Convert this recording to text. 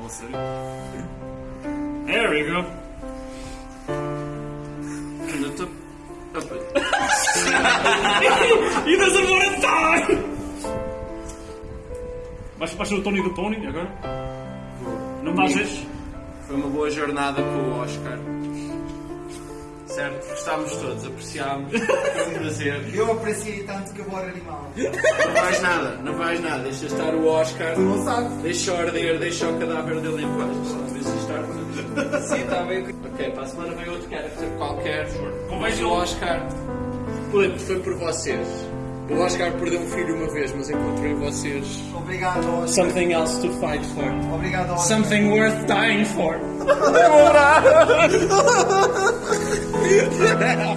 Não, a sério. There we go. And the top. Up it. He doesn't want to die! Vais, vais ser o Tony do Pony agora? Não bases? Foi uma boa jornada com o Oscar. Certo? Gostámos todos, apreciámos. Foi um prazer. Eu apreciei tanto que eu vou animal. Não vais nada, não vais nada. Deixa estar o Oscar. Tu não sabes. Deixa arder, deixa o cadáver dele em paz. Deixa estar. Sim, está bem. Ok, para a semana vem outro character qualquer. Mas o Oscar foi, foi por vocês. O Oscar perdeu um filho uma vez, mas encontrou em vocês Obrigado, Oscar. something else to fight for. Obrigado, Oscar. Something worth dying for. 言うて。た